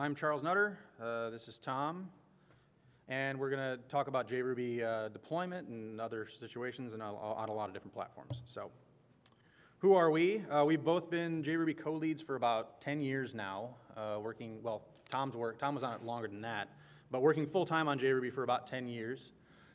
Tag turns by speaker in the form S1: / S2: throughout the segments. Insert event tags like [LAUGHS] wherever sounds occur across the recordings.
S1: I'm Charles Nutter. Uh, this is Tom. And we're going to talk about JRuby uh, deployment and other situations and on a lot of different platforms. So who are we? Uh, we've both been JRuby co-leads for about 10 years now, uh, working, well, Tom's work, Tom was on it longer than that, but working full-time on JRuby for about 10 years.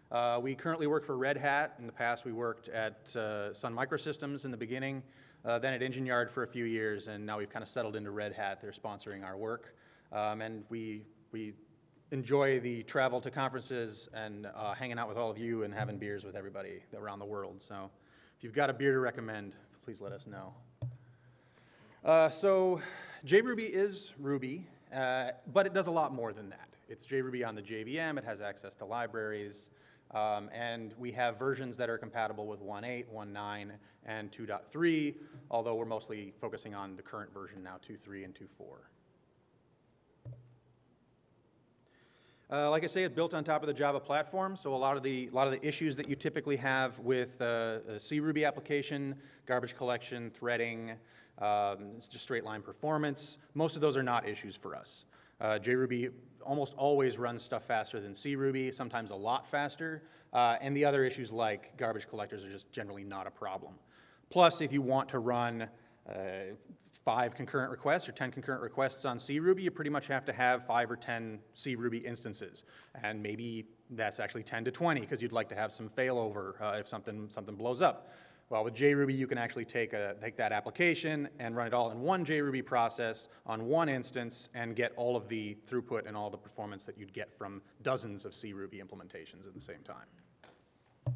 S1: Uh, we currently work for Red Hat. In the past, we worked at uh, Sun Microsystems in the beginning, then at Engine Yard for a few years, and now we've kind of settled into Red Hat. They're sponsoring our work. Um, and we, we enjoy the travel to conferences and uh, hanging out with all of you and having beers with everybody around the world. So if you've got a beer to recommend, please let us know. Uh, so JRuby is Ruby, uh, but it does a lot more than that. It's JRuby on the JVM. It has access to libraries. Um, and we have versions that are compatible with 1.8, 1.9, and 2.3, although we're mostly focusing on the current version now, 2.3 and 2.4. Uh, like I say, it's built on top of the Java platform, so a lot of the, a lot of the issues that you typically have with uh, a C Ruby application, garbage collection, threading, um, it's just straight line performance, most of those are not issues for us. Uh, JRuby almost always runs stuff faster than C Ruby, sometimes a lot faster, uh, and the other issues like garbage collectors are just generally not a problem. Plus, if you want to run uh, five concurrent requests or 10 concurrent requests on C Ruby, you pretty much have to have five or 10 C Ruby instances. And maybe that's actually 10 to 20 because you'd like to have some failover uh, if something, something blows up. Well, with JRuby, you can actually take, a, take that application and run it all in one JRuby process on one instance and get all of the throughput and all the performance that you'd get from dozens of C Ruby implementations at the same time.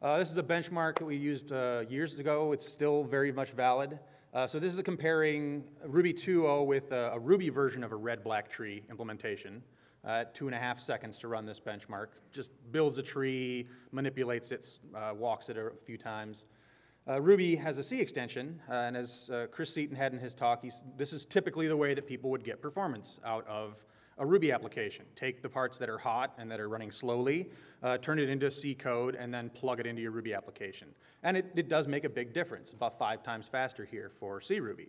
S1: Uh, this is a benchmark that we used uh, years ago. It's still very much valid. Uh, so this is comparing Ruby 2.0 with a, a, Ruby version of a red black tree implementation. Uh, two and a half seconds to run this benchmark. Just builds a tree, manipulates it, uh, walks it a few times. Uh, Ruby has a C extension, and as Chris Seaton had in his talk, this is typically the way that people would get performance out of a Ruby application. Take the parts that are hot and that are running slowly, uh, turn it into C code, and then plug it into your Ruby application. And it, it does make a big difference, about five times faster here for C Ruby.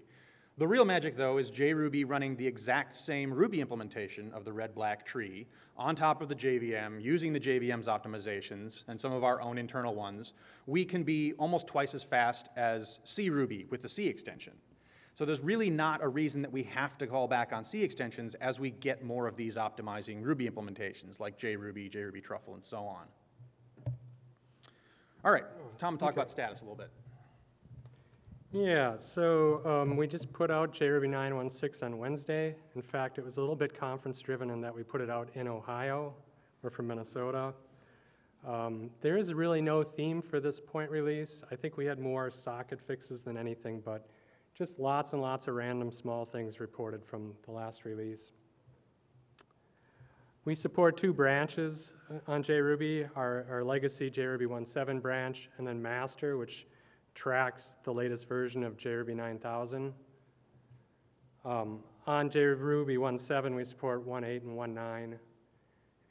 S1: The real magic, though, is JRuby running the exact same Ruby implementation of the red-black tree on top of the JVM, using the JVM's optimizations and some of our own internal ones. We can be almost twice as fast as C Ruby with the C extension. So there's really not a reason that we have to call back on C extensions as we get more of these optimizing Ruby implementations like JRuby, JRuby Truffle, and so on. All right, Tom, talk okay. about status a little bit.
S2: Yeah, so um, we just put out JRuby 9.1.6 on Wednesday. In fact, it was a little bit conference driven in that we put it out in Ohio. We're from Minnesota. Um, there is really no theme for this point release. I think we had more socket fixes than anything, but just lots and lots of random small things reported from the last release. We support two branches uh, on JRuby, our, our legacy JRuby 1.7 branch, and then master, which tracks the latest version of JRuby 9000. Um, on JRuby 1.7, we support 1.8 and 1.9.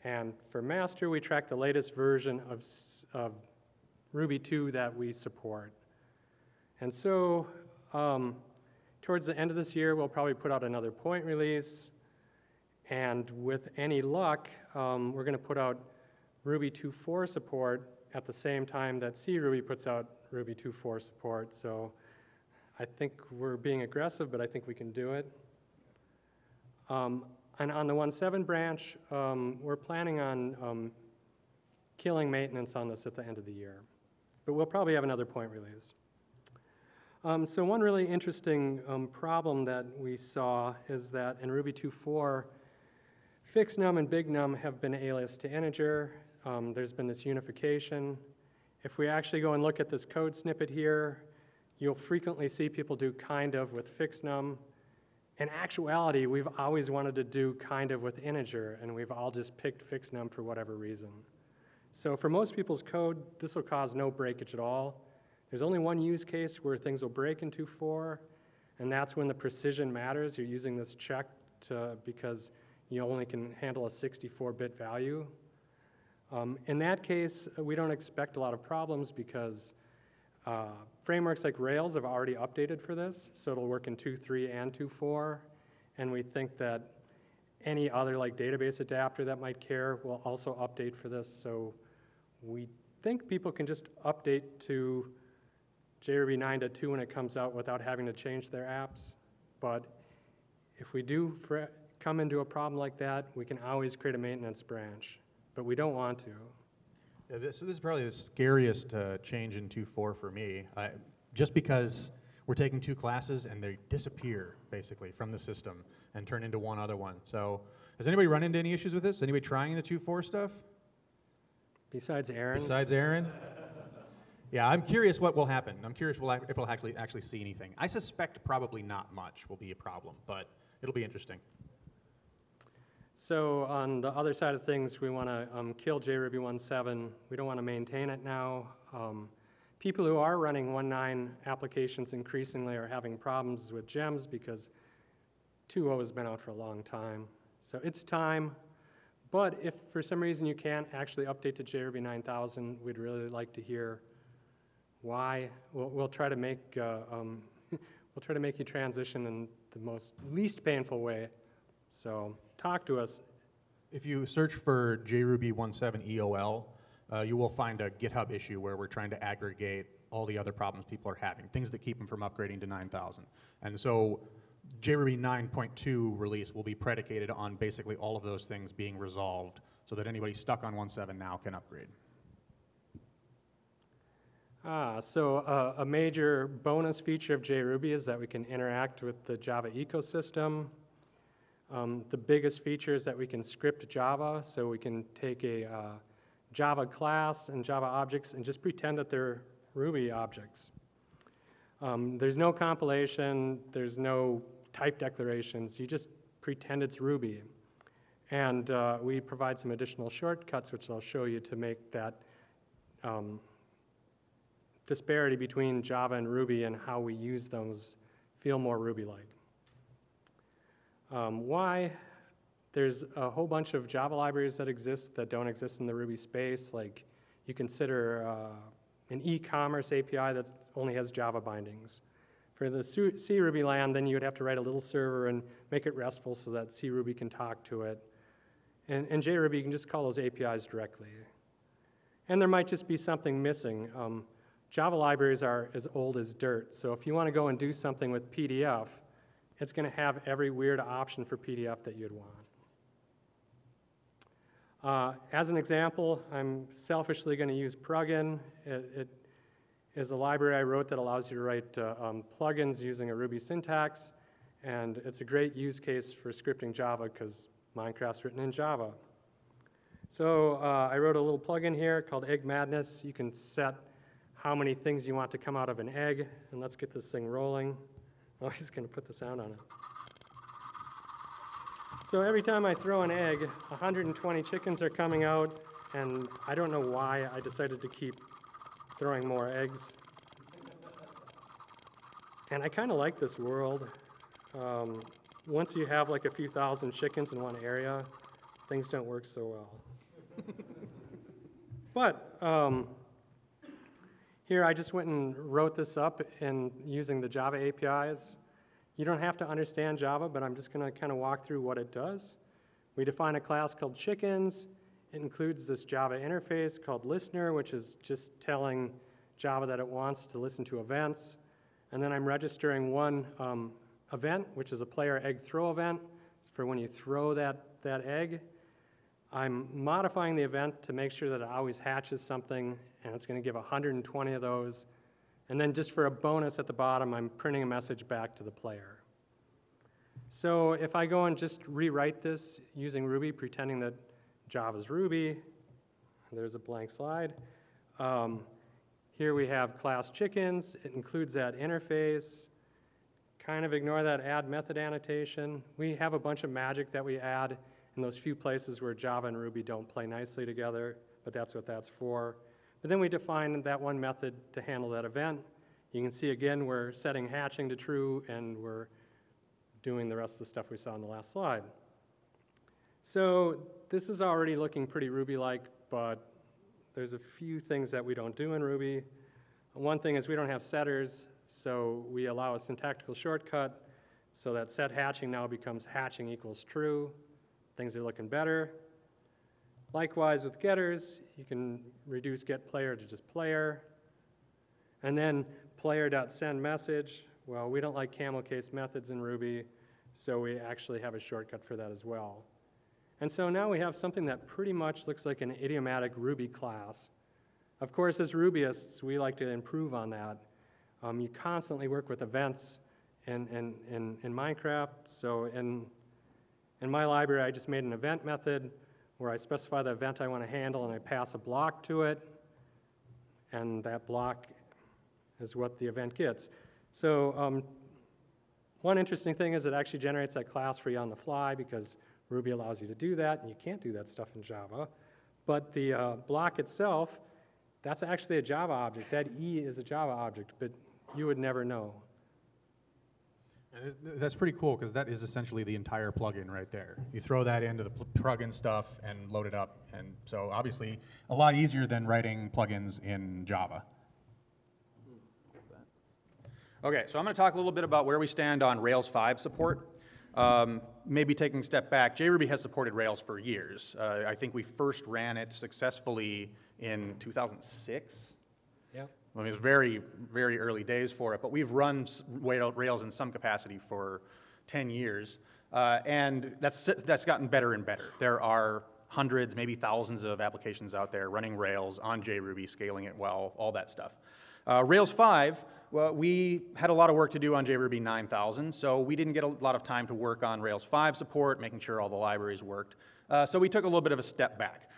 S2: And for master, we track the latest version of, of Ruby 2 that we support. And so um, towards the end of this year, we'll probably put out another point release. And with any luck, um, we're going to put out Ruby 2.4 support at the same time that C Ruby puts out Ruby 2.4 support. So I think we're being aggressive, but I think we can do it. Um, and on the 1.7 branch, um, we're planning on um, killing maintenance on this at the end of the year. But we'll probably have another point release. Um, so one really interesting um, problem that we saw is that in Ruby 2.4, fixNum and bignum have been aliased to integer. Um, there's been this unification. If we actually go and look at this code snippet here, you'll frequently see people do kind of with fixNum. In actuality, we've always wanted to do kind of with integer, and we've all just picked fixNum for whatever reason. So for most people's code, this will cause no breakage at all. There's only one use case where things will break in 2.4, and that's when the precision matters. You're using this check to, because you only can handle a 64-bit value. Um, in that case, we don't expect a lot of problems because uh, frameworks like Rails have already updated for this, so it'll work in 2.3 and 2.4. And we think that any other like database adapter that might care will also update for this. So we think people can just update to JRuby 9.2 when it comes out without having to change their apps. But if we do fr- come into a problem like that, we can always create a maintenance branch, but we don't want to.
S3: Yeah, this, this is probably the scariest uh, change in 2.4 for me, I, just because we're taking two classes and they disappear basically from the system and turn into one other one. So, has anybody run into any issues with this? Anybody trying the 2.4 stuff
S2: Besides Aaron,
S3: besides Aaron? Yeah, I'm curious what will happen. I'm curious if we'll actually actually see anything. I suspect probably not much will be a problem, but it'll be interesting.
S2: So on the other side of things, we want to um, kill JRuby 1.7. We don't want to maintain it now. Um, people who are running 1.9 applications increasingly are having problems with gems because 2.0 has been out for a long time. So it's time. But if for some reason you can't actually update to JRuby 9000, we'd really like to hear why. We'll, we'll try to make uh, um, [LAUGHS] we'll try to make you transition in the most least painful way. So talk to us.
S3: If you search for JRuby 17 EOL, uh, you will find a GitHub issue where we're trying to aggregate all the other problems people are having, things that keep them from upgrading to 9000. And so JRuby 9.2 release will be predicated on basically all of those things being resolved so that anybody stuck on 1.7 now can upgrade.
S2: Ah, so uh, a major bonus feature of JRuby is that we can interact with the Java ecosystem. Um, the biggest feature is that we can script Java, so we can take a uh, Java class and Java objects and just pretend that they're Ruby objects. Um, there's no compilation, there's no type declarations, you just pretend it's Ruby. And uh, we provide some additional shortcuts, which I'll show you to make that um, disparity between Java and Ruby and how we use those feel more Ruby-like. Um, why? There's a whole bunch of Java libraries that exist that don't exist in the Ruby space. Like you consider uh, an e-commerce API that only has Java bindings. For the C Ruby land, then you would have to write a little server and make it RESTful so that C Ruby can talk to it. And, and JRuby, you can just call those APIs directly. And there might just be something missing. Um, Java libraries are as old as dirt, so if you want to go and do something with PDF, it's going to have every weird option for PDF that you'd want. Uh, as an example, I'm selfishly going to use Purugin. It, it is a library I wrote that allows you to write uh, um, plugins using a Ruby syntax, and it's a great use case for scripting Java because Minecraft's written in Java. So uh, I wrote a little plugin here called Egg Madness. You can set how many things you want to come out of an egg, and let's get this thing rolling. [LAUGHS] Oh, he's to put the sound on it. So every time I throw an egg, 120 chickens are coming out, and I don't know why I decided to keep throwing more eggs. And I kind of like this world. Um, once you have like a few thousand chickens in one area, things don't work so well. [LAUGHS] but um, here I just went and wrote this up in using the Java APIs. You don't have to understand Java, but I'm just going to kind of walk through what it does. We define a class called chickens. It includes this Java interface called listener, which is just telling Java that it wants to listen to events. And then I'm registering one um, event, which is a player egg throw event it's for when you throw that, that egg. I'm modifying the event to make sure that it always hatches something, and it's going to give 120 of those. And then just for a bonus at the bottom, I'm printing a message back to the player. So if I go and just rewrite this using Ruby, pretending that Java's Ruby, there's a blank slide. Um, here we have class chickens. It includes that interface. Kind of ignore that add method annotation. We have a bunch of magic that we add in those few places where Java and Ruby don't play nicely together, but that's what that's for. But then we define that one method to handle that event. You can see again, we're setting hatching to true and we're doing the rest of the stuff we saw in the last slide. So this is already looking pretty Ruby-like, but there's a few things that we don't do in Ruby. One thing is we don't have setters, so we allow a syntactical shortcut So that set hatching now becomes hatching equals true. Things are looking better. Likewise with getters, you can reduce get player to just player. And then player.send message, well, we don't like camel case methods in Ruby, so we actually have a shortcut for that as well. And so now we have something that pretty much looks like an idiomatic Ruby class. Of course, as Rubyists, we like to improve on that. Um, you constantly work with events in, in, in, in Minecraft, so in, in my library, I just made an event method where I specify the event I want to handle and I pass a block to it, and that block is what the event gets. So um, one interesting thing is it actually generates that class for you on the fly because Ruby allows you to do that, and you can't do that stuff in Java. But the uh, block itself, that's actually a Java object. That E is a Java object, but you would never know.
S3: That's pretty cool, because that is essentially the entire plugin right there. You throw that into the plugin stuff and load it up, and so obviously, a lot easier than writing plugins in Java.
S1: Okay, so I'm going to talk a little bit about where we stand on Rails 5 support. Um, maybe taking a step back, JRuby has supported Rails for years. Uh, I think we first ran it successfully in 2006. I mean, it was very, very early days for it, but we've run Rails in some capacity for 10 years, uh, and that's, that's gotten better and better. There are hundreds, maybe thousands of applications out there running Rails on JRuby, scaling it well, all that stuff. Uh, Rails 5, well, we had a lot of work to do on JRuby 9000, so we didn't get a lot of time to work on Rails 5 support, making sure all the libraries worked. Uh, so we took a little bit of a step back.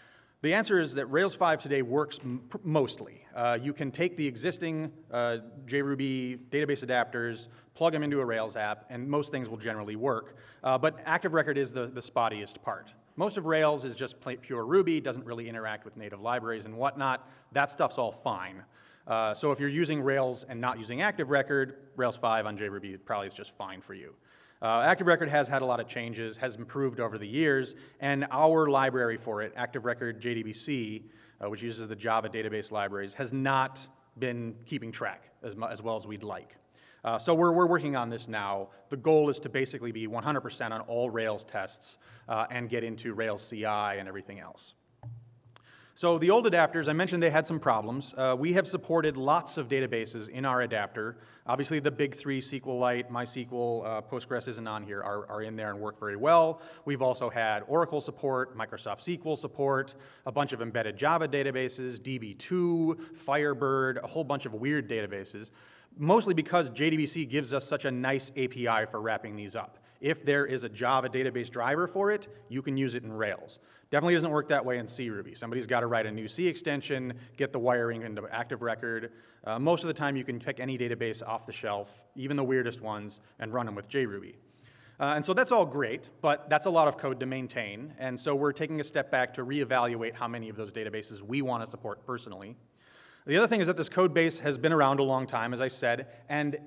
S1: The answer is that Rails 5 today works mostly. Uh, you can take the existing uh, JRuby database adapters, plug them into a Rails app, and most things will generally work. Uh, but Active Record is the, the spottiest part. Most of Rails is just pure Ruby, doesn't really interact with native libraries and whatnot. That stuff's all fine. Uh, so if you're using Rails and not using Active Record, Rails 5 on JRuby probably is just fine for you. Uh, Active Record has had a lot of changes, has improved over the years, and our library for it, Active Record JDBC, uh, which uses the Java database libraries, has not been keeping track as, as well as we'd like. Uh, so we're, we're working on this now. The goal is to basically be 100% on all Rails tests uh, and get into Rails CI and everything else. So the old adapters, I mentioned they had some problems. Uh, we have supported lots of databases in our adapter. Obviously, the big three, SQLite, MySQL, uh, Postgres isn't on here, are, are in there and work very well. We've also had Oracle support, Microsoft SQL support, a bunch of embedded Java databases, DB2, Firebird, a whole bunch of weird databases, mostly because JDBC gives us such a nice API for wrapping these up. If there is a Java database driver for it, you can use it in Rails. Definitely doesn't work that way in C Ruby. Somebody's got to write a new C extension, get the wiring into Active Record. Uh, most of the time, you can pick any database off the shelf, even the weirdest ones, and run them with JRuby. Uh, and so that's all great, but that's a lot of code to maintain. And so we're taking a step back to reevaluate how many of those databases we want to support personally. The other thing is that this code base has been around a long time, as I said, and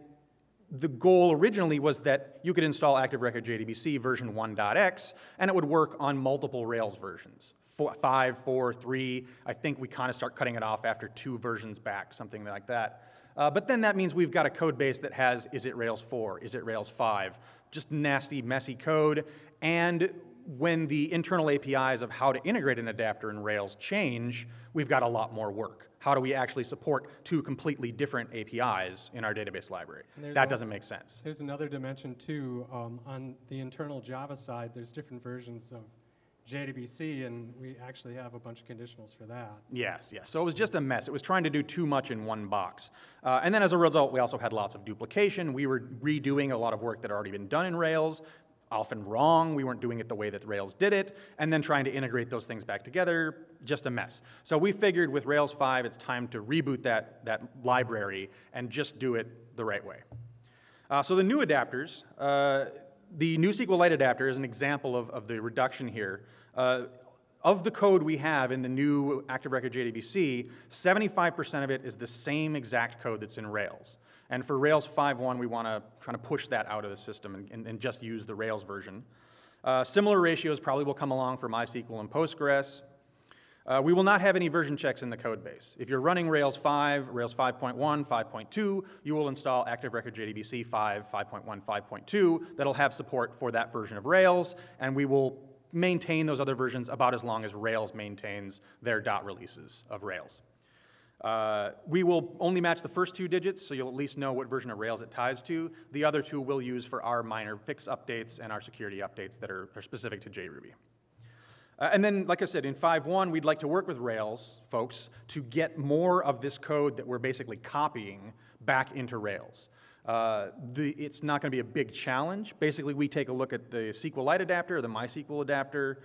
S1: the goal originally was that you could install Active Record JDBC version 1.x, and it would work on multiple Rails versions. Four, five, four, three. I think we kind of start cutting it off after two versions back, something like that. Uh, but then that means we've got a code base that has is it Rails 4, is it Rails 5, just nasty, messy code. And when the internal APIs of how to integrate an adapter in Rails change, we've got a lot more work. How do we actually support two completely different APIs in our database library? That
S2: al-
S1: doesn't make sense.
S2: There's another dimension too. Um, on the internal Java side, there's different versions of JDBC, and we actually have a bunch of conditionals for that.
S1: Yes, yes. So it was just a mess. It was trying to do too much in one box. Uh, and then as a result, we also had lots of duplication. We were redoing a lot of work that had already been done in Rails, often wrong. We weren't doing it the way that Rails did it. And then trying to integrate those things back together, just a mess. So we figured with Rails 5, it's time to reboot that, that library and just do it the right way. Uh, so the new adapters, uh, the new SQLite adapter is an example of, of the reduction here. Uh, of the code we have in the new Active Record JDBC, 75% of it is the same exact code that's in Rails. And for Rails 5.1, we want to try to push that out of the system and, and, and just use the Rails version. Uh, similar ratios probably will come along for MySQL and Postgres. Uh, we will not have any version checks in the code base. If you're running Rails 5, Rails 5.1, 5.2, you will install Active Record JDBC 5, 5.1, 5.2 that'll have support for that version of Rails, and we will maintain those other versions about as long as Rails maintains their dot releases of Rails. Uh, we will only match the first two digits, so you'll at least know what version of Rails it ties to. The other two we'll use for our minor fix updates and our security updates that are, are specific to JRuby. Uh, and then, like I said, in 5.1, we'd like to work with Rails folks to get more of this code that we're basically copying back into Rails. Uh, the, it's not going to be a big challenge. Basically, we take a look at the SQLite adapter, the MySQL adapter,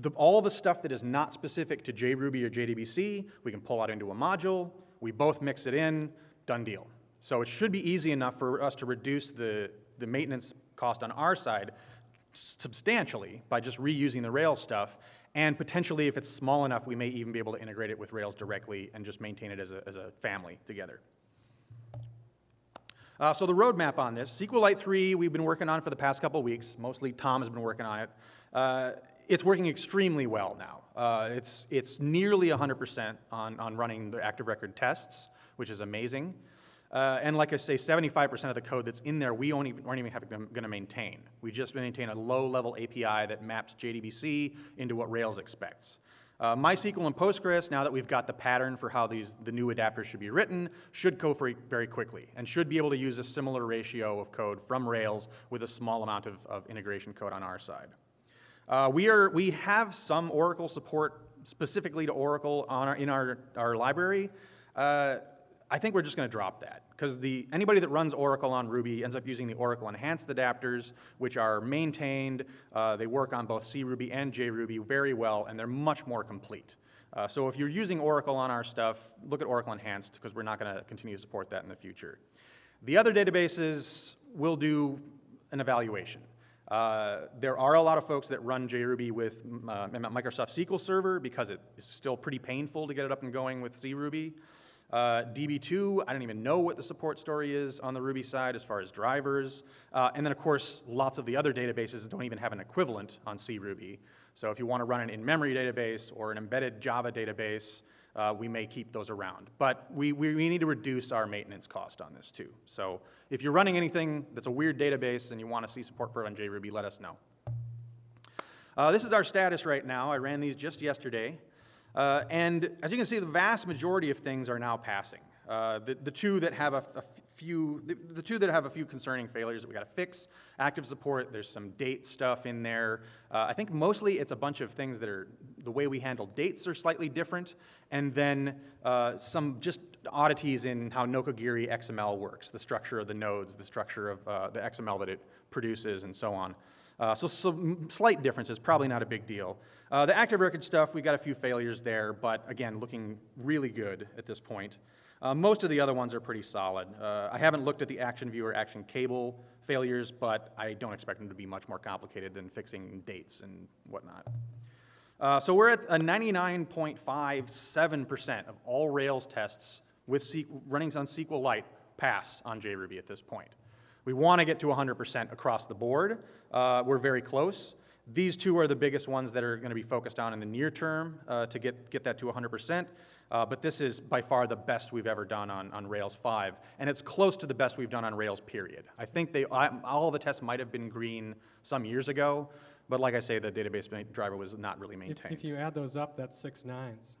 S1: the, all the stuff that is not specific to JRuby or JDBC, we can pull out into a module, we both mix it in, done deal. So it should be easy enough for us to reduce the, the maintenance cost on our side substantially by just reusing the Rails stuff, and potentially if it's small enough, we may even be able to integrate it with Rails directly and just maintain it as a, as a family together. Uh, so the roadmap on this, SQLite 3 we've been working on for the past couple weeks, mostly Tom has been working on it. Uh, it's working extremely well now. Uh, it's, it's nearly 100% on, on running the active record tests, which is amazing. Uh, and like I say, 75% of the code that's in there, we only, aren't even going to maintain. We just maintain a low-level API that maps JDBC into what Rails expects. Uh, MySQL and Postgres, now that we've got the pattern for how these, the new adapters should be written, should go very, very quickly and should be able to use a similar ratio of code from Rails with a small amount of, of integration code on our side. Uh, we, are, we have some Oracle support specifically to Oracle on our, in our, our library. Uh, I think we're just going to drop that because the anybody that runs Oracle on Ruby ends up using the Oracle Enhanced adapters, which are maintained. Uh, they work on both CRuby and JRuby very well, and they're much more complete. Uh, so if you're using Oracle on our stuff, look at Oracle Enhanced because we're not going to continue to support that in the future. The other databases will do an evaluation. Uh, there are a lot of folks that run JRuby with uh, Microsoft SQL Server because it's still pretty painful to get it up and going with CRuby. Uh, DB2, I don't even know what the support story is on the Ruby side as far as drivers. Uh, and then, of course, lots of the other databases don't even have an equivalent on CRuby. So if you want to run an in-memory database or an embedded Java database, uh, we may keep those around. But we, we, we, need to reduce our maintenance cost on this too. So if you're running anything that's a weird database and you want to see support for it on JRuby, let us know. Uh, this is our status right now. I ran these just yesterday. Uh, and as you can see, the vast majority of things are now passing. Uh, the, the two that have a, a few, the, the, two that have a few concerning failures that we got to fix, active support, there's some date stuff in there. Uh, I think mostly it's a bunch of things that are, the way we handle dates are slightly different, and then uh, some just oddities in how Nokogiri XML works, the structure of the nodes, the structure of uh, the XML that it produces, and so on. Uh, so some slight differences, probably not a big deal. Uh, the active record stuff, we got a few failures there, but again, looking really good at this point. Uh, most of the other ones are pretty solid. Uh, I haven't looked at the Action Viewer Action Cable failures, but I don't expect them to be much more complicated than fixing dates and whatnot. Uh, so we're at a 99.57% of all Rails tests with C running on SQLite pass on JRuby at this point. We want to get to 100% across the board. Uh, we're very close. These two are the biggest ones that are going to be focused on in the near term uh, to get, get that to 100%. Uh, but this is by far the best we've ever done on, on Rails 5. And it's close to the best we've done on Rails, period. I think they, I, all the tests might have been green some years ago. But like I say, the database driver was not really maintained.
S2: If, if you add those up, that's six nines.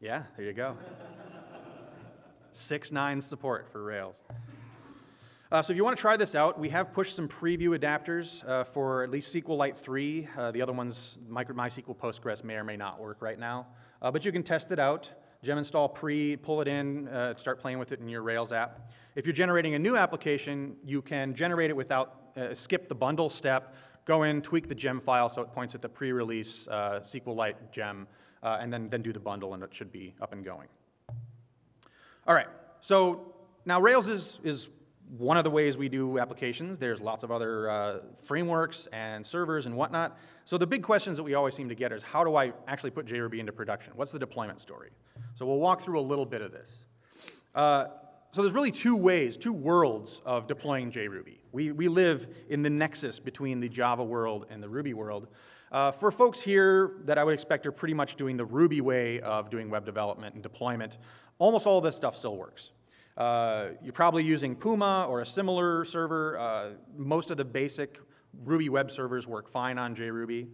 S1: Yeah, there you go. six nines support for Rails. Uh, so if you want to try this out, we have pushed some preview adapters uh, for at least SQLite 3. Uh, the other ones, MySQL Postgres, may or may not work right now. Uh, but you can test it out. Gem install pre, pull it in, uh, start playing with it in your Rails app. If you're generating a new application, you can generate it without, uh, skip the bundle step, go in, tweak the gem file so it points at the pre-release SQLite gem, and then, then do the bundle and it should be up and going. All right, so now Rails is, is one of the ways we do applications. There's lots of other uh, frameworks and servers and whatnot. So the big questions that we always seem to get is how do I actually put JRuby into production? What's the deployment story? So we'll walk through a little bit of this. Uh, so there's really two ways, two worlds of deploying JRuby. We, we live in the nexus between the Java world and the Ruby world. Uh, for folks here that I would expect are pretty much doing the Ruby way of doing web development and deployment, almost all of this stuff still works. Uh, you're probably using Puma or a similar server. Uh, most of the basic Ruby web servers work fine on JRuby.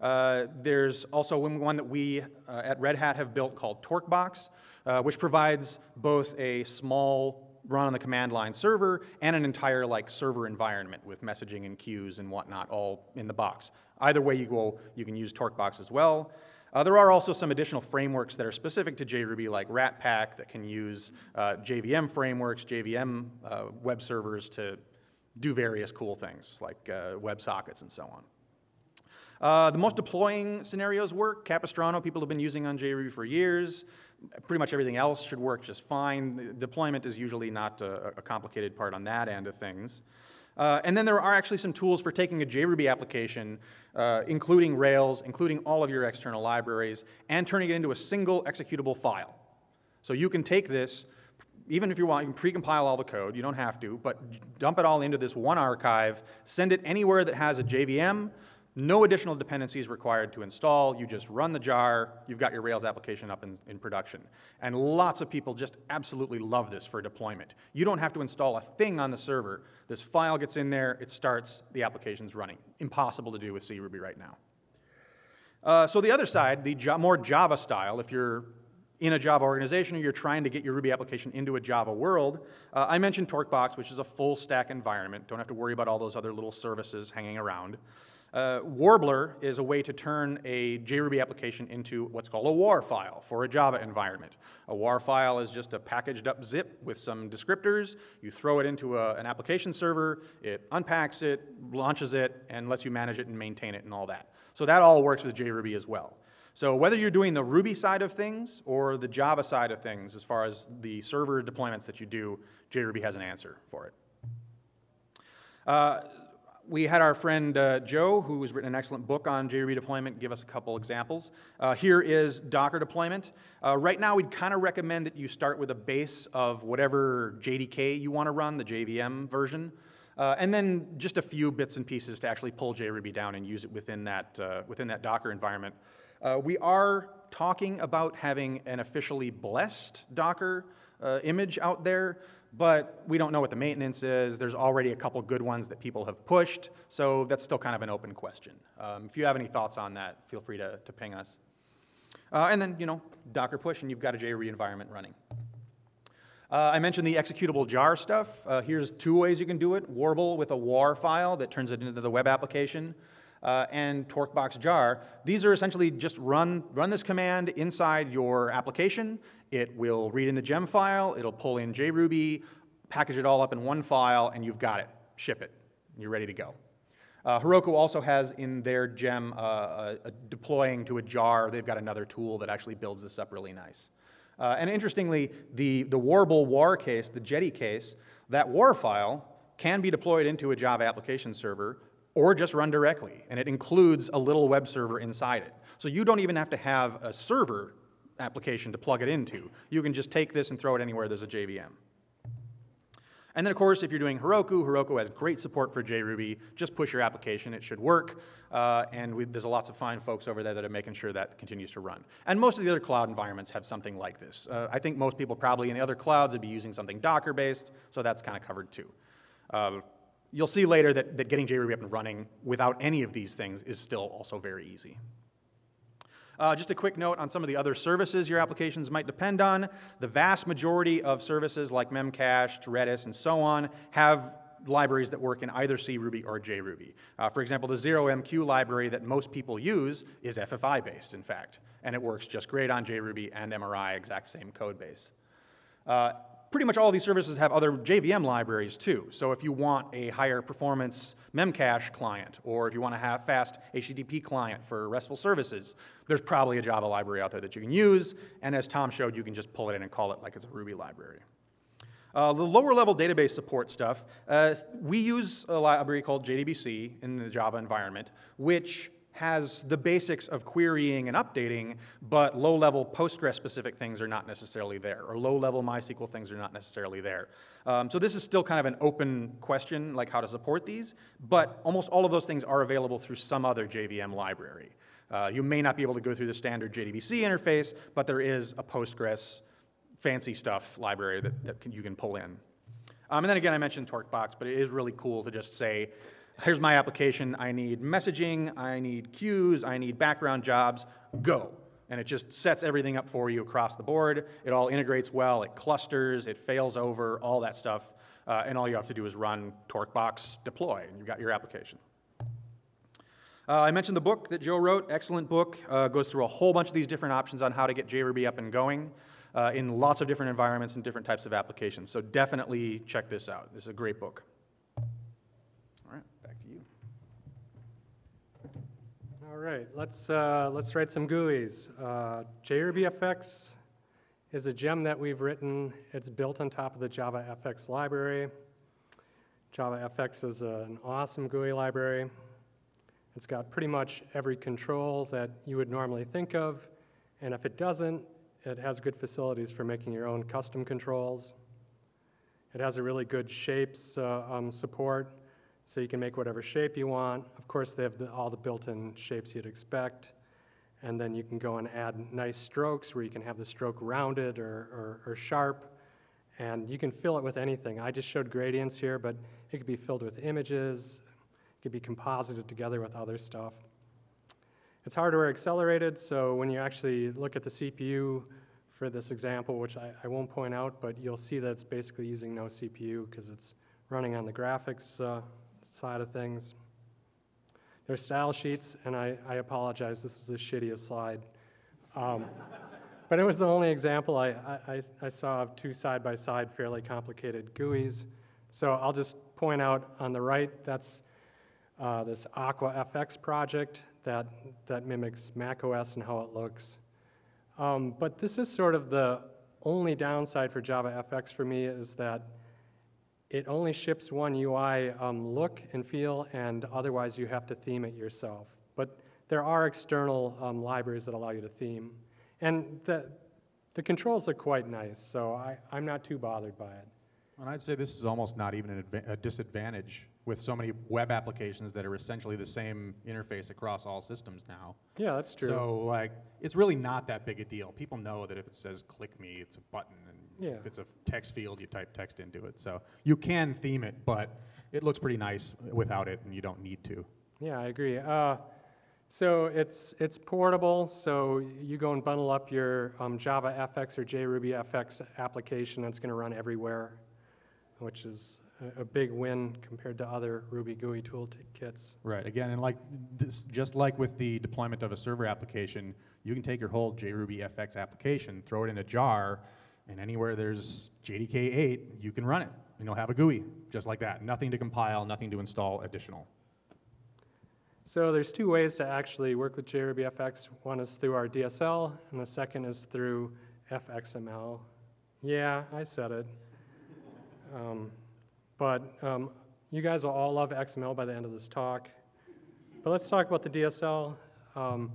S1: Uh, there's also one that we uh, at Red Hat have built called TorqueBox, uh, which provides both a small run on the command line server and an entire like server environment with messaging and queues and whatnot all in the box. Either way you go, you can use TorqueBox as well. Uh, there are also some additional frameworks that are specific to JRuby, like Ratpack, that can use uh, JVM frameworks, JVM uh, web servers to do various cool things, like uh, WebSockets and so on. Uh, the most deploying scenarios work. Capistrano, people have been using on JRuby for years. Pretty much everything else should work just fine. The deployment is usually not a, a complicated part on that end of things. Uh, and then there are actually some tools for taking a JRuby application, uh, including Rails, including all of your external libraries, and turning it into a single executable file. So you can take this, even if you want, you can precompile all the code, you don't have to, but dump it all into this one archive, send it anywhere that has a JVM, no additional dependencies required to install. You just run the jar. You've got your Rails application up in, in, production. And lots of people just absolutely love this for deployment. You don't have to install a thing on the server. This file gets in there, it starts, the application's running. Impossible to do with CRuby right now. Uh, so the other side, the more Java style, if you're in a Java organization or you're trying to get your Ruby application into a Java world, uh, I mentioned TorqueBox, which is a full stack environment. Don't have to worry about all those other little services hanging around. Uh, Warbler is a way to turn a JRuby application into what's called a WAR file for a Java environment. A WAR file is just a packaged up zip with some descriptors. You throw it into a, an application server, it unpacks it, launches it, and lets you manage it and maintain it and all that. So that all works with JRuby as well. So whether you're doing the Ruby side of things or the Java side of things, as far as the server deployments that you do, JRuby has an answer for it. Uh, we had our friend uh, Joe, who has written an excellent book on JRuby deployment, give us a couple examples. Uh, here is Docker deployment. Uh, right now, we'd kind of recommend that you start with a base of whatever JDK you want to run, the JVM version, uh, and then just a few bits and pieces to actually pull JRuby down and use it within that, uh, within that Docker environment. Uh, we are talking about having an officially blessed Docker image out there but we don't know what the maintenance is. There's already a couple good ones that people have pushed, so that's still kind of an open question. Um, if you have any thoughts on that, feel free to, to ping us. Uh, and then, you know, Docker push, and you've got a JRuby environment running. Uh, I mentioned the executable jar stuff. Uh, here's two ways you can do it. Warble with a WAR file that turns it into the web application uh, and TorqueBox jar. These are essentially just run, run this command inside your application. It will read in the gem file, it'll pull in JRuby, package it all up in one file, and you've got it. Ship it. You're ready to go. Uh, Heroku also has in their gem uh, a, a deploying to a jar. They've got another tool that actually builds this up really nice. Uh, and interestingly, the, the Warble WAR case, the Jetty case, that WAR file can be deployed into a Java application server or just run directly, and it includes a little web server inside it. So you don't even have to have a server application to plug it into. You can just take this and throw it anywhere there's a JVM. And then, of course, if you're doing Heroku, Heroku has great support for JRuby. Just push your application, it should work. Uh, and we, there's lots of fine folks over there that are making sure that continues to run. And most of the other cloud environments have something like this. Uh, I think most people probably in the other clouds would be using something Docker-based, so that's kind of covered too. Uh, You'll see later that, that getting JRuby up and running without any of these things is still also very easy. Uh, just a quick note on some of the other services your applications might depend on. The vast majority of services like Memcached, Redis, and so on have libraries that work in either CRuby or JRuby. Uh, for example, the 0MQ library that most people use is FFI based, in fact, and it works just great on JRuby and MRI, exact same code base. Uh, pretty much all these services have other JVM libraries too. So if you want a higher performance Memcache client, or if you want to have fast HTTP client for RESTful services, there's probably a Java library out there that you can use. And as Tom showed, you can just pull it in and call it like it's a Ruby library. Uh, the lower level database support stuff, uh, we use a library called JDBC in the Java environment, which has the basics of querying and updating, but low-level Postgres-specific things are not necessarily there, or low-level MySQL things are not necessarily there. Um, so this is still kind of an open question, like how to support these, but almost all of those things are available through some other JVM library. Uh, you may not be able to go through the standard JDBC interface, but there is a Postgres fancy stuff library that, that can, you can pull in. Um, and then again, I mentioned Torquebox, but it is really cool to just say, here's my application, I need messaging, I need queues, I need background jobs, go. And it just sets everything up for you across the board. It all integrates well, it clusters, it fails over, all that stuff. Uh, and all you have to do is run Torquebox deploy, and you've got your application. Uh, I mentioned the book that Joe wrote, excellent book, uh, goes through a whole bunch of these different options on how to get JRuby up and going uh, in lots of different environments and different types of applications. So definitely check this out. This is a great book. Right,
S2: let's, uh, let's write some GUIs. Uh, JRubyFX is a gem that we've written. It's built on top of the JavaFX library. JavaFX is a- an awesome GUI library. It's got pretty much every control that you would normally think of, and if it doesn't, it has good facilities for making your own custom controls. It has a really good shapes uh, um, support, so you can make whatever shape you want. Of course, they have the, all the built-in shapes you'd expect. And then you can go and add nice strokes where you can have the stroke rounded or, or, or sharp. And you can fill it with anything. I just showed gradients here, but it could be filled with images. It could be composited together with other stuff. It's hardware accelerated, so when you actually look at the CPU for this example, which I, I won't point out, but you'll see that it's basically using no CPU because it's running on the graphics uh, side of things. There's style sheets, and I, I apologize, this is the shittiest slide. Um, [LAUGHS] but it was the only example I, I, I saw of two side-by-side fairly complicated GUIs. So I'll just point out on the right, that's uh, this Aqua FX project that, that mimics macOS and how it looks. Um, but this is sort of the only downside for Java FX for me is that it only ships one UI um, look and feel, and otherwise you have to theme it yourself. But there are external um, libraries that allow you to theme. And the, the controls are quite nice, so I, I'm not too bothered by it.
S3: And I'd say this is almost not even an a disadvantage with so many web applications that are essentially the same interface across all systems now.
S2: Yeah, that's true.
S3: So like, it's really not that big a deal. People know that if it says "click me," it's a button,
S2: Yeah.
S3: if it's a text field, you type text into it. So you can theme it, but it looks pretty nice without it, and you don't need to.
S2: Yeah, I agree. Uh, so it's, it's portable, so you go and bundle up your um, Java FX or JRuby FX application, that's going to run everywhere, which is a, big win compared to other Ruby GUI toolkits.
S3: Right. Again, and like this, just like with the deployment of a server application, you can take your whole JRuby FX application, throw it in a jar, and anywhere there's JDK 8, you can run it, and you'll have a GUI just like that. Nothing to compile, nothing to install additional.
S2: So there's two ways to actually work with JRuby One is through our DSL, and the second is through FXML. Yeah, I said it. Um, but um, you guys will all love XML by the end of this talk. But let's talk about the DSL. Um,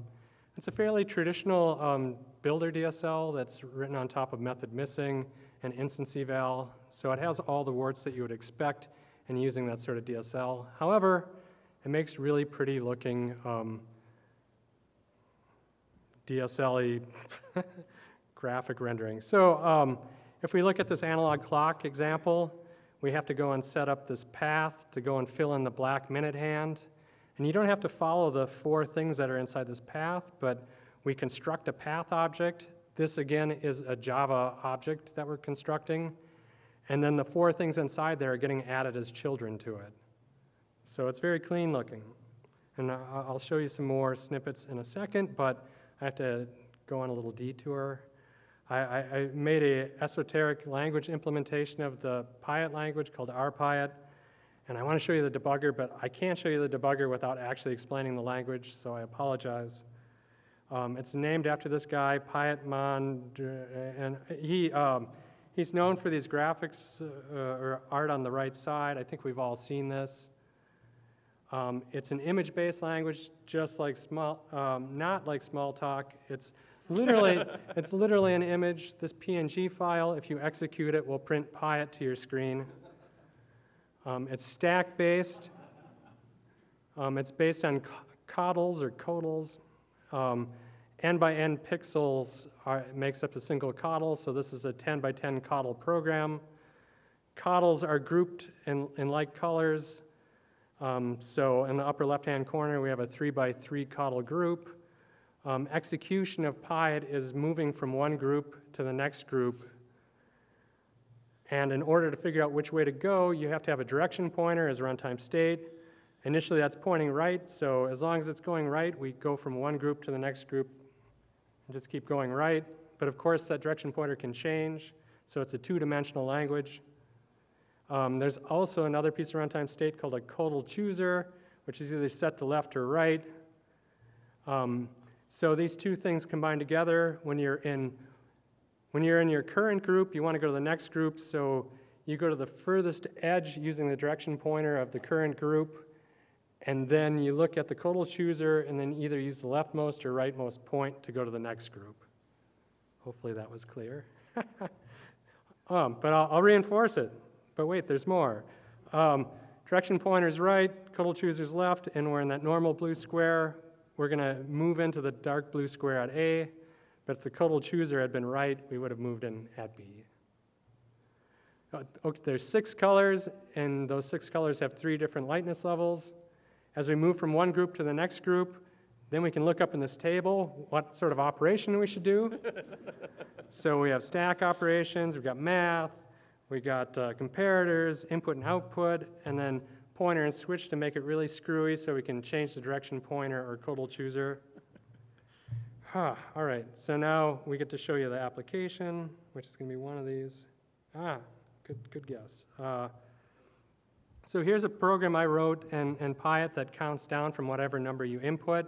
S2: it's a fairly traditional um, builder DSL that's written on top of method missing and instance eval. So it has all the warts that you would expect in using that sort of DSL. However, it makes really pretty looking um, DSL [LAUGHS] graphic rendering. So um, if we look at this analog clock example, we have to go and set up this path to go and fill in the black minute hand. And you don't have to follow the four things that are inside this path, but we construct a path object. This again is a Java object that we're constructing. And then the four things inside there are getting added as children to it. So it's very clean looking. And I'll show you some more snippets in a second, but I have to go on a little detour. I, I, I made a esoteric language implementation of the Piet language called RPiet, and I want to show you the debugger, but I can't show you the debugger without actually explaining the language, so I apologize. Um, it's named after this guy, Piotman, and he, um, he's known for these graphics uh, or art on the right side. I think we've all seen this. Um, it's an image-based language, just like small, um, not like Smalltalk. It's literally, [LAUGHS] it's literally an image. This PNG file, if you execute it, will print Piet to your screen. Um, it's stack-based. Um, it's based on co- coddles or codels. Um, n by n pixels are, makes up a single codel, so this is a 10 by 10 codel program. Codels are grouped in, in like colors. Um, so in the upper left-hand corner, we have a three by three codel group. Um, execution of Piet is moving from one group to the next group. And in order to figure out which way to go, you have to have a direction pointer as runtime state. Initially, that's pointing right, so as long as it's going right, we go from one group to the next group and just keep going right. But of course, that direction pointer can change, so it's a two-dimensional language. Um, there's also another piece of runtime state called a codel chooser, which is either set to left or right. Um, so these two things combine together. When you're in when you're in your current group, you want to go to the next group, so you go to the furthest edge using the direction pointer of the current group, and then you look at the codel chooser and then either use the leftmost or rightmost point to go to the next group. Hopefully that was clear. [LAUGHS] um, but I'll, I'll reinforce it. But wait, there's more. Um, direction pointer's right, codel chooser's left, and we're in that normal blue square. We're going to move into the dark blue square at A, but if the codel chooser had been right, we would have moved in at B. Uh, Okay, there's six colors, and those six colors have three different lightness levels. As we move from one group to the next group, then we can look up in this table what sort of operation we should do. [LAUGHS] so we have stack operations, we've got math, we got uh, comparators, input and output, and then pointer and switch to make it really screwy so we can change the direction pointer or codel chooser. [SIGHS] Huh, all right, so now we get to show you the application, which is going to be one of these. Ah, good, good guess. Uh, so here's a program I wrote in, in Piet that counts down from whatever number you input.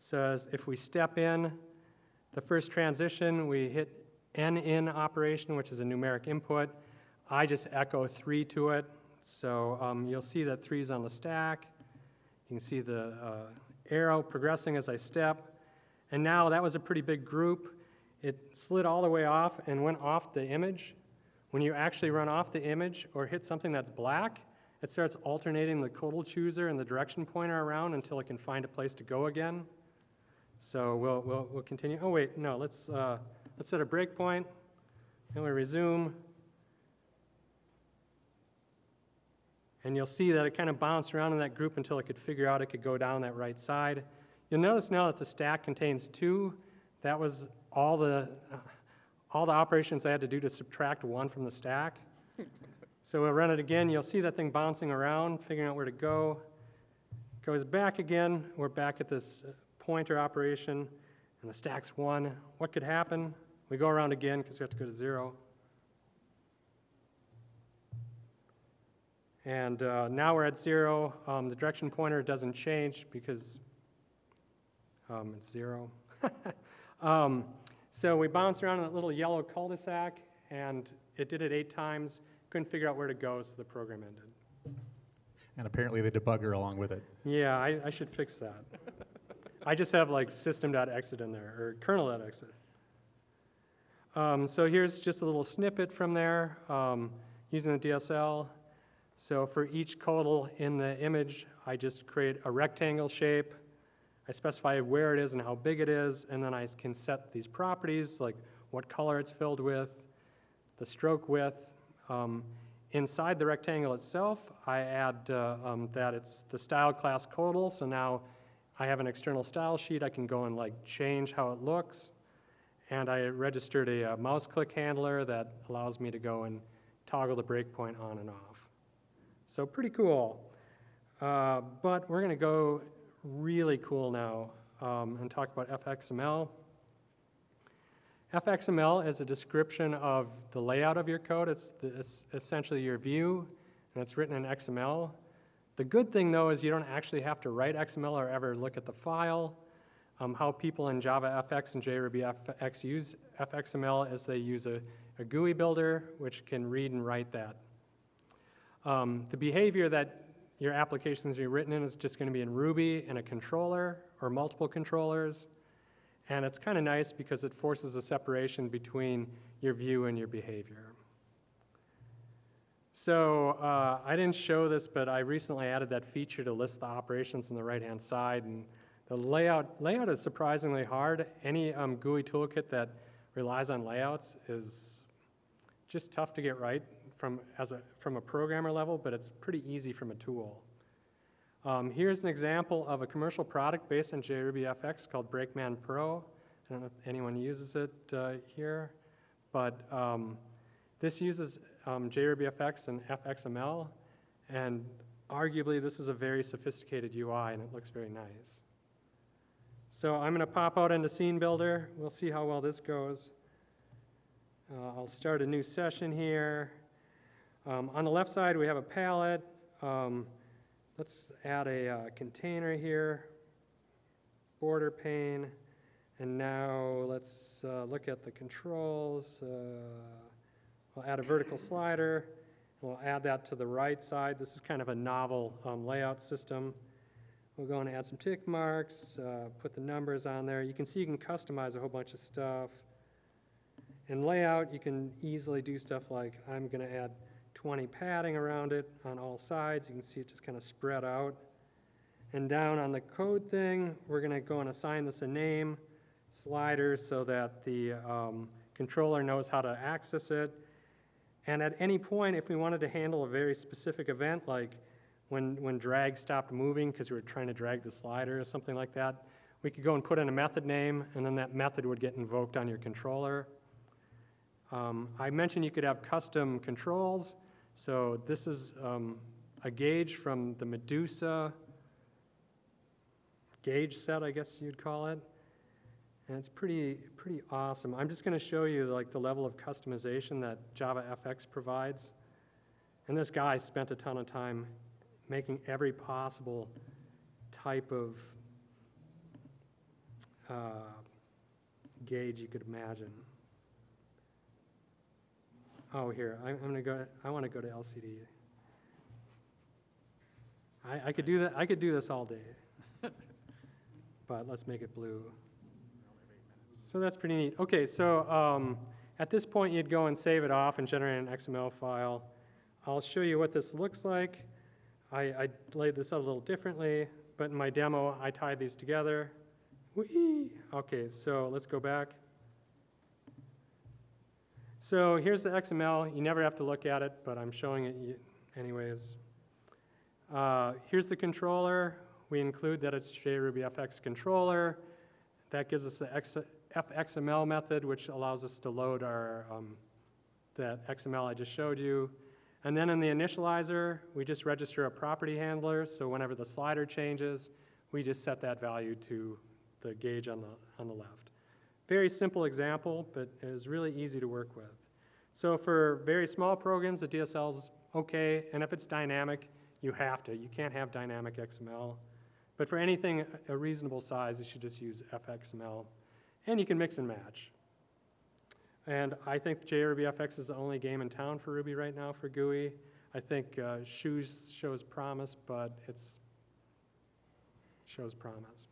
S2: So if we step in, the first transition, we hit n in operation, which is a numeric input. I just echo three to it. So um, you'll see that three is on the stack. You can see the uh, arrow progressing as I step. And now that was a pretty big group. It slid all the way off and went off the image. When you actually run off the image or hit something that's black, it starts alternating the codel chooser and the direction pointer around until it can find a place to go again. So we'll, we'll, we'll continue. Oh, wait, no, let's, uh, let's set a breakpoint. and we resume. And you'll see that it kind of bounced around in that group until it could figure out it could go down that right side. You'll notice now that the stack contains two. That was all the, all the operations I had to do to subtract one from the stack. [LAUGHS] So we'll run it again. You'll see that thing bouncing around, figuring out where to go. Goes back again. We're back at this uh, pointer operation, and the stack's one. What could happen? We go around again because we have to go to zero. And uh, now we're at zero. Um, the direction pointer doesn't change because um, it's zero. [LAUGHS] um, so we bounce around in that little yellow cul-de-sac, and it did it eight times. Couldn't figure out where to go, so the program ended.
S3: And apparently the debugger along with it.
S2: Yeah, I, I should fix that. I just have like system.exit in there, or kernel.exit. Um, so here's just a little snippet from there um, using the DSL. So for each codel in the image, I just create a rectangle shape. I specify where it is and how big it is, and then I can set these properties, like what color it's filled with, the stroke width. Um, inside the rectangle itself, I add uh, um, that it's the style class codel, so now I have an external style sheet. I can go and like change how it looks. And I registered a, uh mouse click handler that allows me to go and toggle the breakpoint on and off. So pretty cool. Uh, but we're going to go really cool now um, and talk about FXML. FXML is a description of the layout of your code. It's, the, it's essentially your view, and it's written in XML. The good thing, though, is you don't actually have to write XML or ever look at the file. Um, how people in Java FX and JRuby FX use FXML is they use a, a GUI builder, which can read and write that. Um, the behavior that your application's be written in is just gonna be in Ruby in a controller or multiple controllers. And it's kind of nice because it forces a separation between your view and your behavior. So uh, I didn't show this, but I recently added that feature to list the operations on the right-hand side. And the layout, layout is surprisingly hard. Any um, GUI toolkit that relies on layouts is just tough to get right from, as a, from a programmer level, but it's pretty easy from a tool. Um, here's an example of a commercial product based on JRubyFX called Brakeman Pro. I don't know if anyone uses it uh, here, but um, this uses um, JRubyFX and FXML, and arguably this is a very sophisticated UI and it looks very nice. So I'm going to pop out into Scene Builder. We'll see how well this goes. Uh, I'll start a new session here. Um, on the left side, we have a palette. Um, let's add a uh, container here, border pane, and now let's uh, look at the controls. Uh, we'll add a vertical slider. We'll add that to the right side. This is kind of a novel um, layout system. We'll go and add some tick marks, uh, put the numbers on there. You can see you can customize a whole bunch of stuff. In layout, you can easily do stuff like I'm going to add 20 padding around it on all sides. You can see it just kind of spread out. And down on the code thing, we're going to go and assign this a name slider so that the um, controller knows how to access it. And at any point, if we wanted to handle a very specific event, like when, when drag stopped moving because we were trying to drag the slider or something like that, we could go and put in a method name, and then that method would get invoked on your controller. Um, I mentioned you could have custom controls. So this is um, a gauge from the Medusa gauge set, I guess you'd call it. And it's pretty, pretty awesome. I'm just going to show you like the level of customization that Java FX provides. And this guy spent a ton of time making every possible type of uh, gauge you could imagine. Oh, here, I- I'm going to go, I want to go to LCD. I, I could do that, I could do this all day. [LAUGHS] But let's make it blue. So that's pretty neat. Okay, so um, at this point, you'd go and save it off and generate an XML file. I'll show you what this looks like. I, I laid this out a little differently, but in my demo, I tied these together. Whee! Okay, so let's go back. So here's the XML. You never have to look at it, but I'm showing it anyways. Uh, here's the controller. We include that it's JRubyFX controller. That gives us the X- fxml method, which allows us to load our um, that XML I just showed you. And then in the initializer, we just register a property handler. So whenever the slider changes, we just set that value to the gauge on the on the left. Very simple example, but it is really easy to work with. So for very small programs, the DSL is okay, and if it's dynamic, you have to. You can't have dynamic XML. But for anything a reasonable size, you should just use FXML. And you can mix and match. And I think JRubyFX is the only game in town for Ruby right now for GUI. I think uh, Shoes shows promise, but it's shows promise.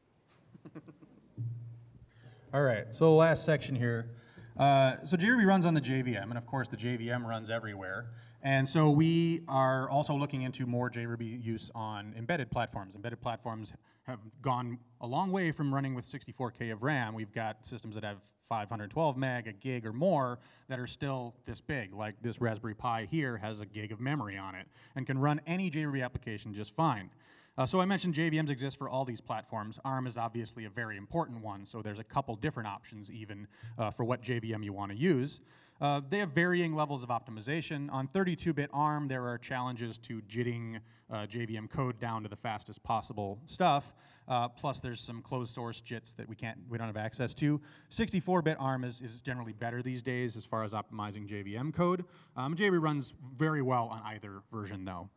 S1: All right, so last section here. Uh, so JRuby runs on the JVM, and of course the JVM runs everywhere. And so we are also looking into more JRuby use on embedded platforms. Embedded platforms have gone a long way from running with 64K of RAM. We've got systems that have 512 meg, a gig or more that are still this big. Like this Raspberry Pi here has a gig of memory on it and can run any JRuby application just fine. Uh, so I mentioned JVMs exist for all these platforms. ARM is obviously a very important one, so there's a couple different options even uh, for what JVM you want to use. Uh, they have varying levels of optimization. On 32-bit ARM, there are challenges to jitting uh, JVM code down to the fastest possible stuff. Uh, plus, there's some closed source JITs that we can't, we don't have access to. 64-bit ARM is, is generally better these days as far as optimizing JVM code. Um, JRuby runs very well on either version, though.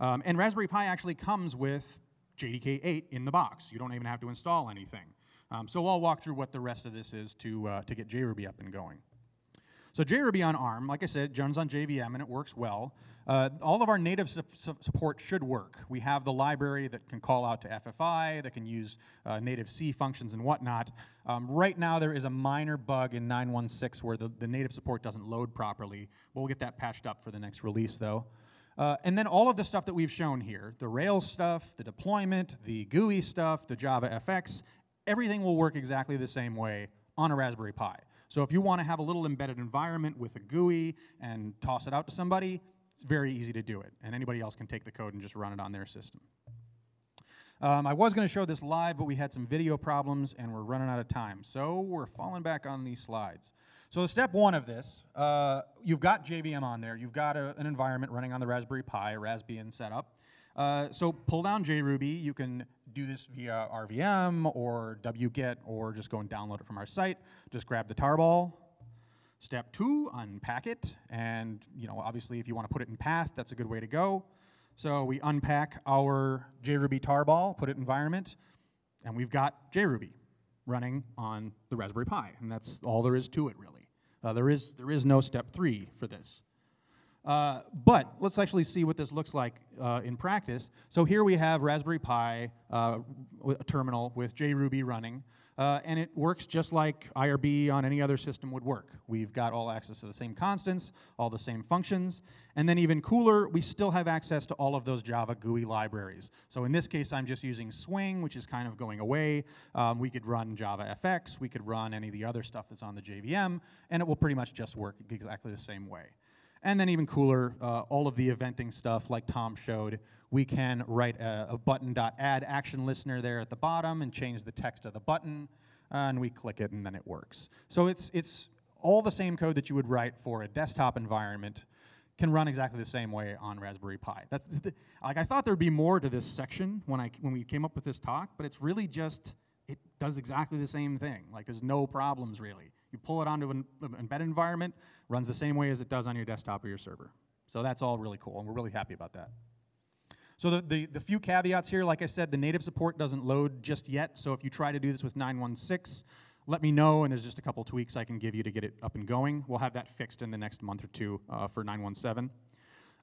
S1: Um, and Raspberry Pi actually comes with JDK 8 in the box. You don't even have to install anything. Um, so I'll walk through what the rest of this is to, uh, to get JRuby up and going. So JRuby on ARM, like I said, runs on JVM and it works well. Uh, all of our native su- su- support should work. We have the library that can call out to FFI, that can use uh, native C functions and whatnot. Um, right now, there is a minor bug in 9.16 where the, the native support doesn't load properly. We'll get that patched up for the next release, though. Uh, and then all of the stuff that we've shown here the Rails stuff, the deployment, the GUI stuff, the Java FX everything will work exactly the same way on a Raspberry Pi. So if you want to have a little embedded environment with a GUI and toss it out to somebody, it's very easy to do it. And anybody else can take the code and just run it on their system. Um, I was going to show this live, but we had some video problems and we're running out of time. So we're falling back on these slides. So step one of this, uh, you've got JVM on there. You've got a, an environment running on the Raspberry Pi, a Raspbian setup. Uh, so pull down JRuby. You can do this via RVM or wget or just go and download it from our site. Just grab the tarball. Step two, unpack it. And you know, obviously, if you want to put it in path, that's a good way to go. So we unpack our JRuby tarball, put it in environment, and we've got JRuby running on the Raspberry Pi, and that's all there is to it, really. Uh, there is there is no step three for this. Uh, but let's actually see what this looks like uh, in practice. So here we have Raspberry Pi, uh, a terminal with JRuby running, uh, and it works just like IRB on any other system would work. We've got all access to the same constants, all the same functions, and then even cooler, we still have access to all of those Java GUI libraries. So in this case, I'm just using Swing, which is kind of going away. Um, we could run Java FX, we could run any of the other stuff that's on the JVM, and it will pretty much just work exactly the same way. And then even cooler, uh, all of the eventing stuff like Tom showed, we can write a, a button.add action listener there at the bottom and change the text of the button, uh, and we click it and then it works. So it's, it's all the same code that you would write for a desktop environment can run exactly the same way on Raspberry Pi. That's the, like I thought there'd be more to this section when I when we came up with this talk, but it's really just it does exactly the same thing. Like there's no problems really. You pull it onto an embedded environment, runs the same way as it does on your desktop or your server. So that's all really cool, and we're really happy about that. So the, the, the few caveats here, like I said, the native support doesn't load just yet. So if you try to do this with 916, let me know, and there's just a couple tweaks I can give you to get it up and going. We'll have that fixed in the next month or two uh, for 917.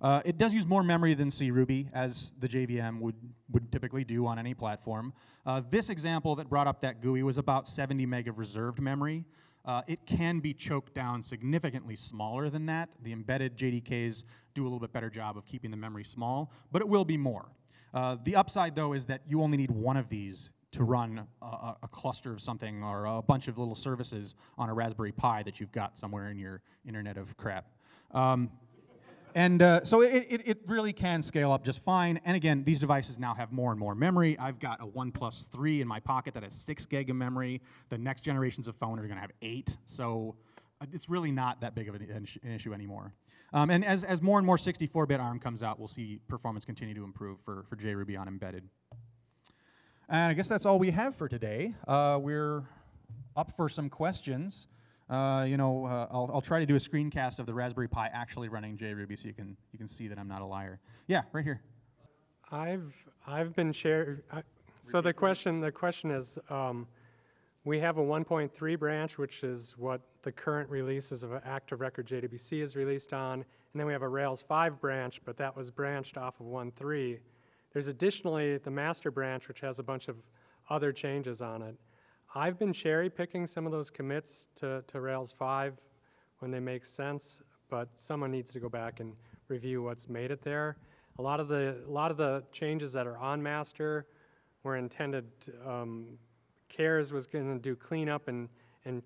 S1: Uh, it does use more memory than CRuby, as the JVM would, would typically do on any platform. Uh, this example that brought up that GUI was about 70 meg of reserved memory. Uh, it can be choked down significantly smaller than that. The embedded JDKs do a little bit better job of keeping the memory small, but it will be more. Uh, the upside, though, is that you only need one of these to run a, a, cluster of something or a bunch of little services on a Raspberry Pi that you've got somewhere in your internet of crap. Um, and uh, so it, it, it really can scale up just fine. And again, these devices now have more and more memory. I've got a OnePlus 3 in my pocket that has 6 gig of memory. The next generations of phone are going to have 8. So uh, it's really not that big of an, an issue- an issue anymore. Um, and as, as more and more 64-bit ARM comes out, we'll see performance continue to improve for, for JRuby on embedded. And I guess that's all we have for today. Uh, we're up for some questions. Uh, you know, uh, I'll, I'll try to do a screencast of the Raspberry Pi actually running JRuby so you can, you can see that I'm not a liar. Yeah, right here.
S2: I've, I've been share, I- so the question, the question is, um, we have a 1.3 branch, which is what the current releases of Active Record JDBC is released on, and then we have a Rails 5 branch, but that was branched off of 1.3. There's additionally the master branch, which has a bunch of other changes on it. I've been cherry picking some of those commits to, to Rails 5 when they make sense, but someone needs to go back and review what's made it there. A lot of the, a lot of the changes that are on master were intended, um, CARES was going to do cleanup and, and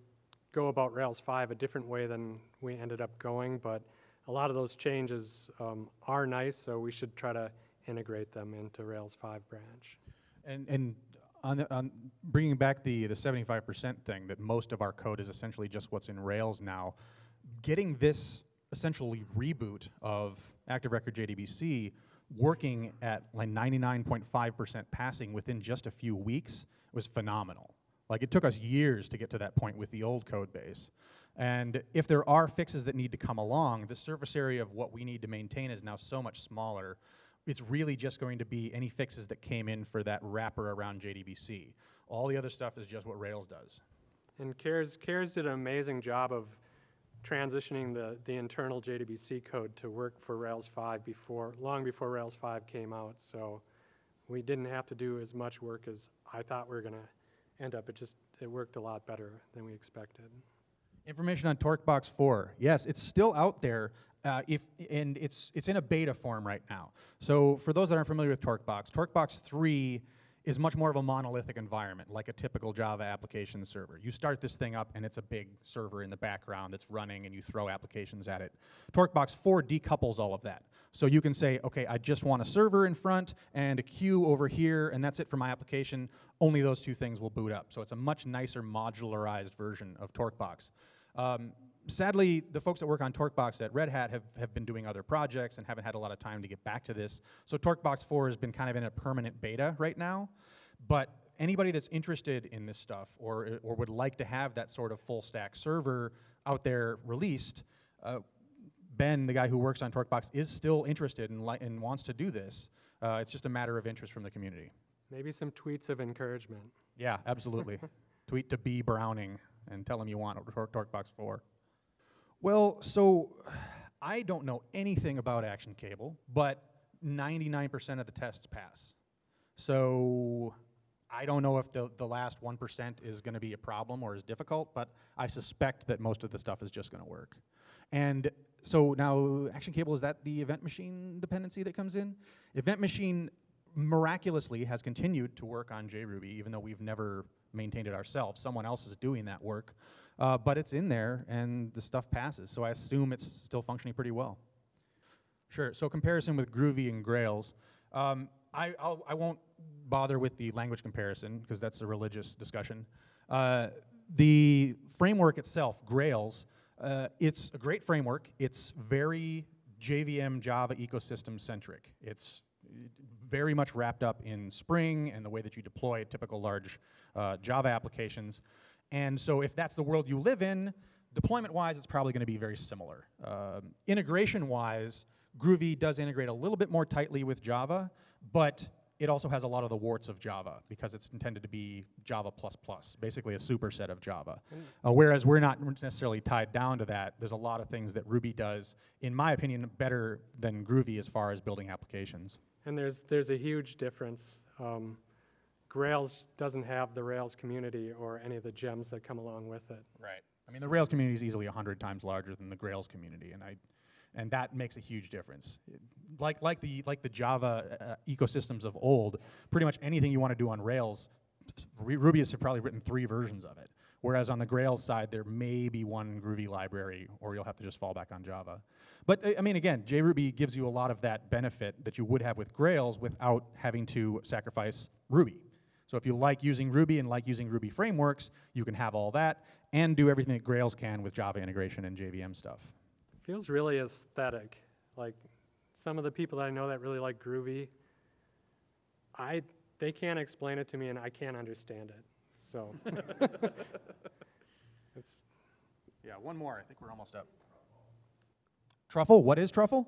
S2: go about Rails 5 a different way than we ended up going, but a lot of those changes um, are nice, so we should try to integrate them into Rails 5 branch.
S1: And, and on, on bringing back the, the 75% thing, that most of our code is essentially just what's in Rails now, getting this essentially reboot of Active Record JDBC working at like 99.5% passing within just a few weeks was phenomenal. Like it took us years to get to that point with the old code base. And if there are fixes that need to come along, the surface area of what we need to maintain is now so much smaller. It's really just going to be any fixes that came in for that wrapper around JDBC. All the other stuff is just what Rails does.
S2: And CARES, CARES did an amazing job of transitioning the, the internal JDBC code to work for Rails 5 before, long before Rails 5 came out, so we didn't have to do as much work as I thought we were gonna end up. It just, it worked a lot better than we expected.
S1: Information on TorqueBox 4. Yes, it's still out there. Uh, if and it's it's in a beta form right now. So for those that aren't familiar with TorqueBox, TorqueBox 3 is much more of a monolithic environment, like a typical Java application server. You start this thing up, and it's a big server in the background that's running, and you throw applications at it. TorqueBox 4 decouples all of that. So you can say, okay, I just want a server in front and a queue over here, and that's it for my application. Only those two things will boot up. So it's a much nicer modularized version of TorqueBox. Um, sadly, the folks that work on TorqueBox at Red Hat have, have been doing other projects and haven't had a lot of time to get back to this. So TorqueBox 4 has been kind of in a permanent beta right now. But anybody that's interested in this stuff or, or would like to have that sort of full stack server out there released, uh, Ben, the guy who works on TorqueBox, is still interested and, and wants to do this. Uh, it's just a matter of interest from the community.
S2: Maybe some tweets of encouragement.
S1: Yeah, absolutely. [LAUGHS] Tweet to B Browning and tell them you want Tor- TorqueBox 4. Well, so I don't know anything about Action Cable, but 99% of the tests pass. So I don't know if the, the last 1% is going to be a problem or is difficult, but I suspect that most of the stuff is just going to work. And so now Action Cable, is that the event machine dependency that comes in? Event machine miraculously has continued to work on JRuby, even though we've never maintained it ourselves. Someone else is doing that work. Uh, but it's in there and the stuff passes, so I assume it's still functioning pretty well. Sure, so comparison with Groovy and Grails. Um, I, I'll, I won't bother with the language comparison because that's a religious discussion. Uh, the framework itself, Grails, uh, it's a great framework. It's very JVM Java ecosystem centric. It's very much wrapped up in Spring and the way that you deploy typical large uh, Java applications. And so if that's the world you live in, deployment-wise, it's probably going to be very similar. Um, Integration-wise, Groovy does integrate a little bit more tightly with Java, but it also has a lot of the warts of Java because it's intended to be Java++, plus basically a superset of Java. Uh, whereas we're not necessarily tied down to that. There's a lot of things that Ruby does, in my opinion, better than Groovy as far as building applications.
S2: And there's, there's a huge difference. Um, Grails doesn't have the Rails community or any of the gems that come along with it.
S1: Right. I mean, the Rails community is easily 100 times larger than the Grails community, and I, and that makes a huge difference. Like, like the, like the Java uh, ecosystems of old, pretty much anything you want to do on Rails, Ru- Ruby has probably written three versions of it. Whereas on the Grails side, there may be one Groovy library, or you'll have to just fall back on Java. But uh, I mean, again, JRuby gives you a lot of that benefit that you would have with Grails without having to sacrifice Ruby. So if you like using Ruby and like using Ruby frameworks, you can have all that and do everything that Grails can with Java integration and JVM stuff.
S2: Feels really aesthetic. Like some of the people that I know that really like Groovy, I they can't explain it to me and I can't understand it. So [LAUGHS] it's
S1: Yeah, one more. I think we're almost up. Truffle? What is truffle?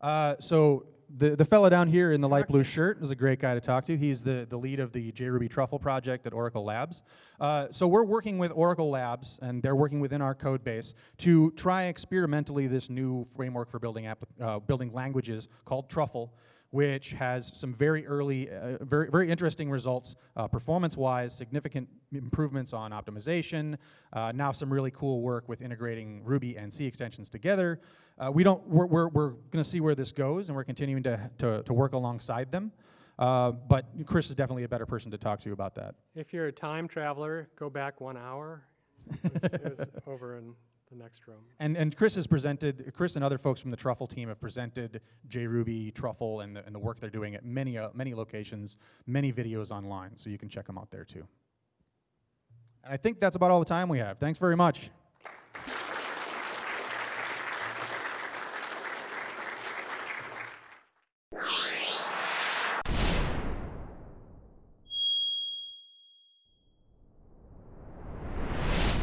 S1: Uh, so the, the fella down here in the light blue shirt is a great guy to talk to. He's the, the lead of the JRuby Truffle project at Oracle Labs. Uh, so we're working with Oracle Labs, and they're working within our code base to try experimentally this new framework for building, uh, building languages called Truffle, which has some very early, uh, very, very interesting results uh, performance-wise, significant improvements on optimization, uh, now some really cool work with integrating Ruby and C extensions together. Uh, we don't, we're, we're, we're going to see where this goes, and we're continuing to, to, to work alongside them. Uh, but Chris is definitely a better person to talk to about that.
S2: if you're a time traveler, go back one hour. It was, it was [LAUGHS] over in the next room.
S1: And, and Chris has presented, Chris and other folks from the Truffle team have presented JRuby, Truffle, and the, and the work they're doing at many, uh, many locations, many videos online, so you can check them out there too. And I think that's about all the time we have. Thanks very much.